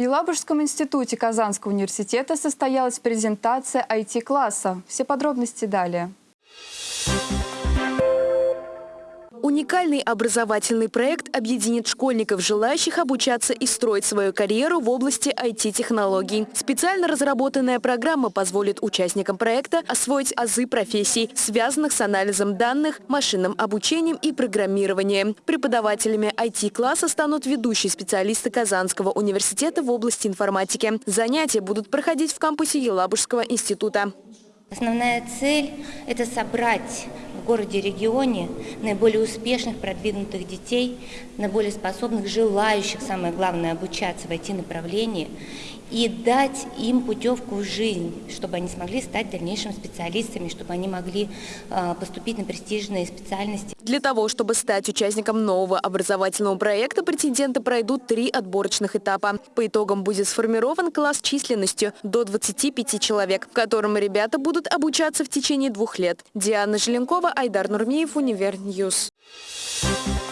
В Елабужском институте Казанского университета состоялась презентация IT-класса. Все подробности далее. Уникальный образовательный проект объединит школьников, желающих обучаться и строить свою карьеру в области IT-технологий. Специально разработанная программа позволит участникам проекта освоить азы профессий, связанных с анализом данных, машинным обучением и программированием. Преподавателями IT-класса станут ведущие специалисты Казанского университета в области информатики. Занятия будут проходить в кампусе Елабужского института. Основная цель – это собрать в городе-регионе наиболее успешных, продвинутых детей, наиболее способных, желающих, самое главное, обучаться в IT-направлении и дать им путевку в жизнь, чтобы они смогли стать дальнейшими специалистами, чтобы они могли э, поступить на престижные специальности. Для того, чтобы стать участником нового образовательного проекта, претенденты пройдут три отборочных этапа. По итогам будет сформирован класс численностью до 25 человек, в котором ребята будут обучаться в течение двух лет. Диана Желенкова, Айдар Нурмиев, Univer News. Thank